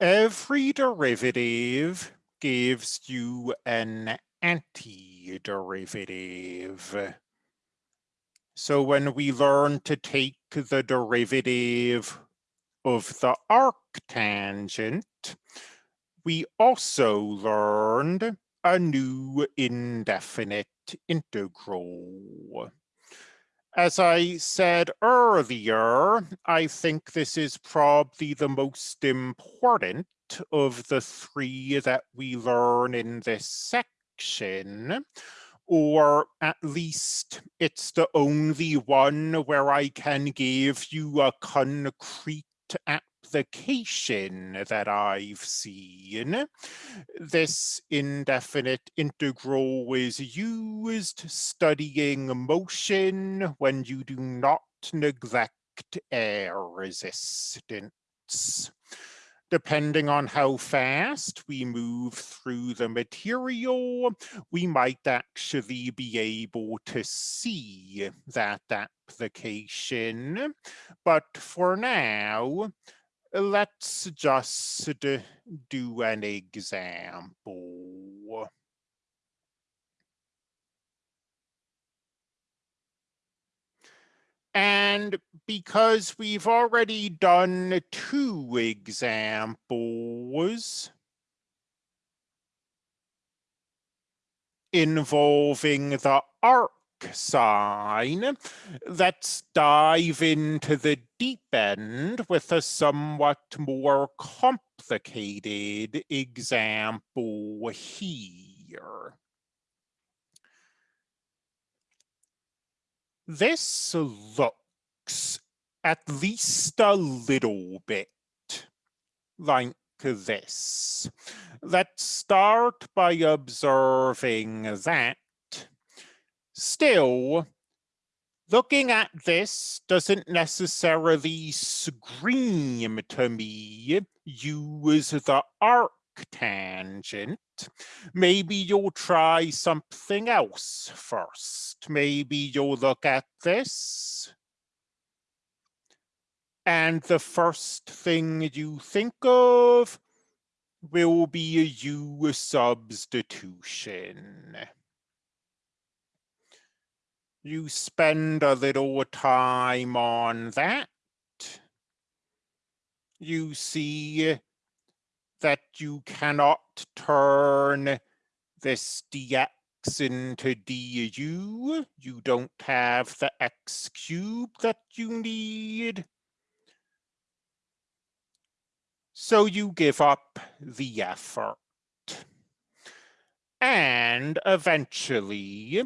Every derivative gives you an antiderivative. So when we learn to take the derivative of the arctangent, we also learned a new indefinite integral. As I said earlier, I think this is probably the most important of the three that we learn in this section, or at least it's the only one where I can give you a concrete application that I've seen. This indefinite integral is used studying motion when you do not neglect air resistance. Depending on how fast we move through the material, we might actually be able to see that application. But for now, let's just do an example. And because we've already done two examples involving the arc sign, let's dive into the deep end with a somewhat more complicated example here. This looks at least a little bit like this. Let's start by observing that Still, looking at this doesn't necessarily scream to me use the arctangent. Maybe you'll try something else first. Maybe you'll look at this. And the first thing you think of will be a U substitution you spend a little time on that. You see that you cannot turn this dx into du. You don't have the x cubed that you need. So you give up the effort. And eventually,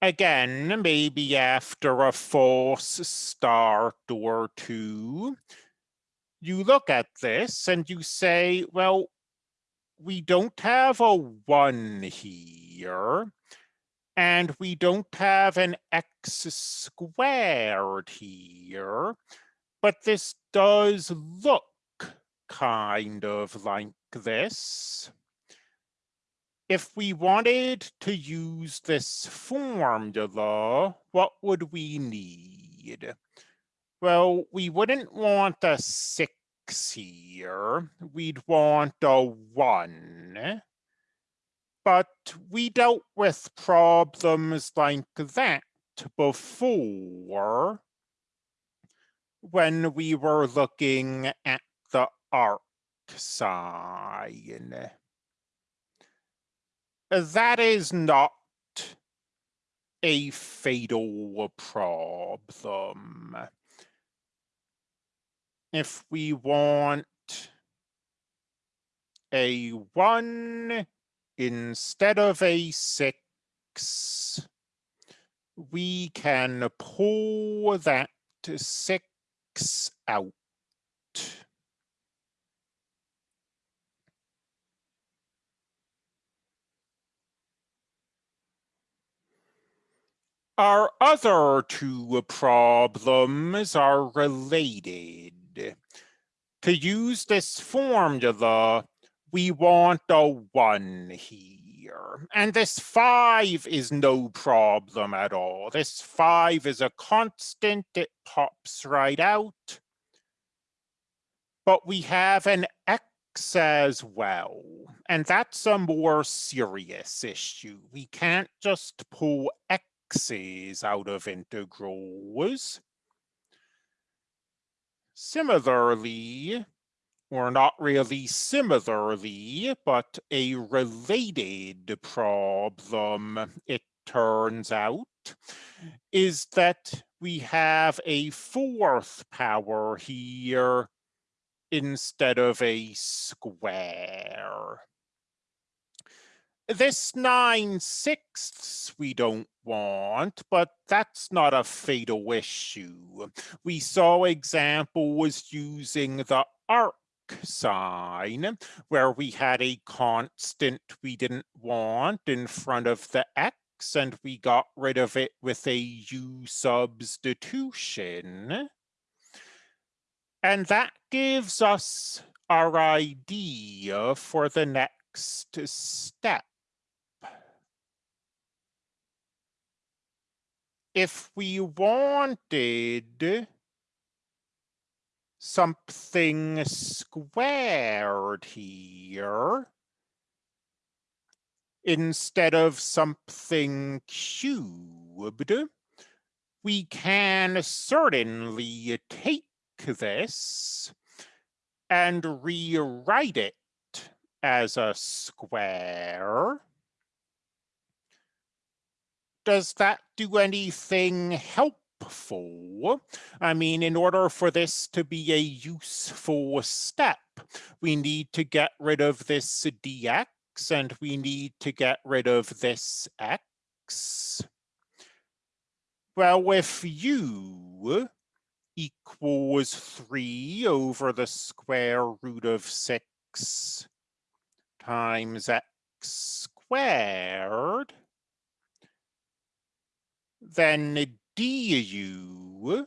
again, maybe after a false start or two, you look at this and you say, well, we don't have a one here, and we don't have an x squared here, but this does look kind of like this if we wanted to use this formula, what would we need? Well, we wouldn't want a six here. We'd want a one. But we dealt with problems like that before when we were looking at the arc sign that is not a fatal problem. If we want a one instead of a six, we can pull that six out. Our other two problems are related. To use this formula, we want a one here. And this five is no problem at all. This five is a constant, it pops right out. But we have an x as well. And that's a more serious issue. We can't just pull x's out of integrals. Similarly, or not really similarly, but a related problem, it turns out, is that we have a fourth power here instead of a square. This 9 sixths we don't want, but that's not a fatal issue. We saw examples using the arc sign where we had a constant we didn't want in front of the x and we got rid of it with a u substitution. And that gives us our idea for the next step. If we wanted something squared here instead of something cubed, we can certainly take this and rewrite it as a square. Does that do anything helpful? I mean, in order for this to be a useful step, we need to get rid of this dx and we need to get rid of this x. Well, if u equals 3 over the square root of 6 times x squared, then du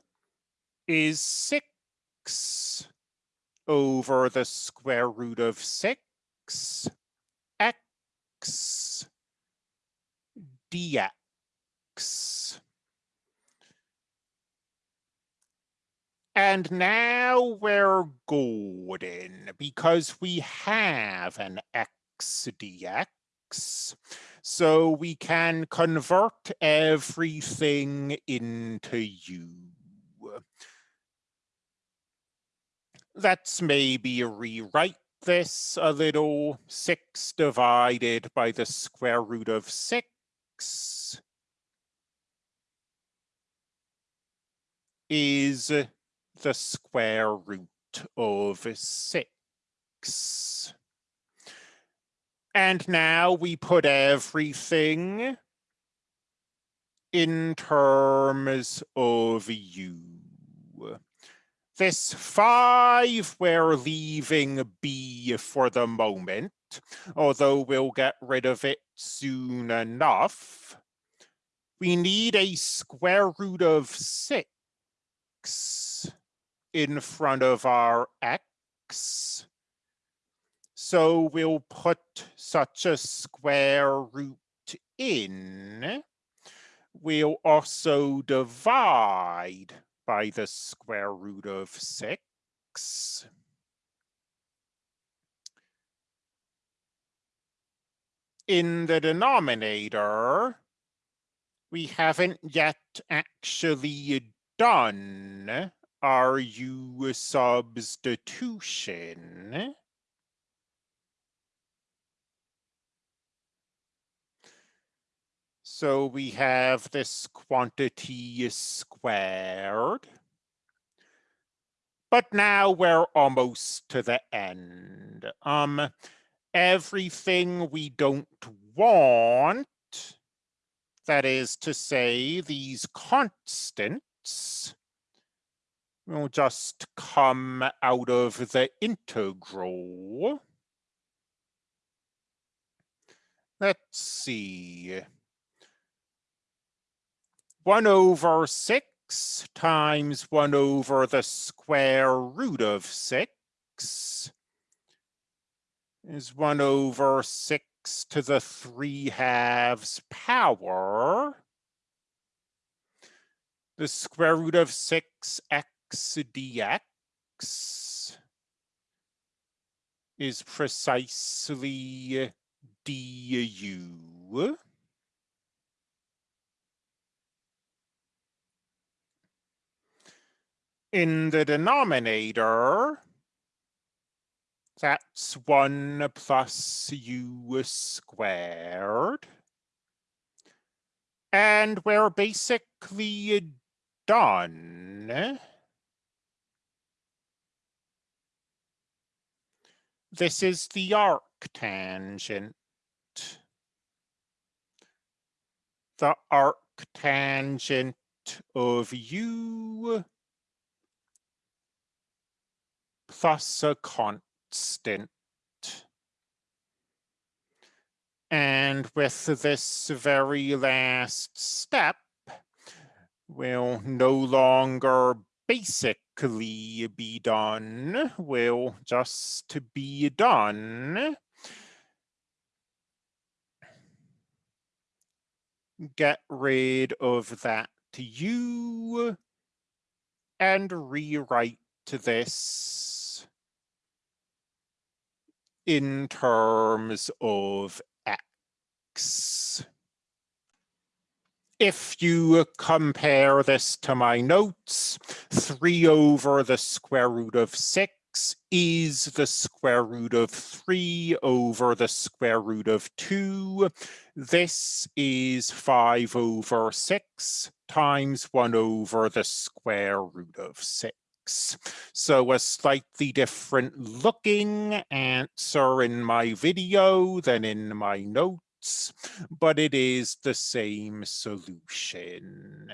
is 6 over the square root of 6 x dx. And now we're golden because we have an x dx. So we can convert everything into u. Let's maybe rewrite this a little. 6 divided by the square root of 6 is the square root of 6. And now we put everything in terms of u. This 5 we're leaving b for the moment, although we'll get rid of it soon enough. We need a square root of 6 in front of our x. So we'll put such a square root in. We'll also divide by the square root of 6. In the denominator, we haven't yet actually done our u substitution. So we have this quantity squared. But now we're almost to the end. Um, everything we don't want, that is to say, these constants, will just come out of the integral. Let's see. 1 over 6 times 1 over the square root of 6 is 1 over 6 to the 3 halves power. The square root of 6x dx is precisely du. In the denominator, that's 1 plus u squared. And we're basically done. This is the arctangent. The arctangent of u plus a constant. And with this very last step, will no longer basically be done, will just to be done. Get rid of that u and rewrite this in terms of x. If you compare this to my notes, 3 over the square root of 6 is the square root of 3 over the square root of 2. This is 5 over 6 times 1 over the square root of 6. So a slightly different looking answer in my video than in my notes, but it is the same solution.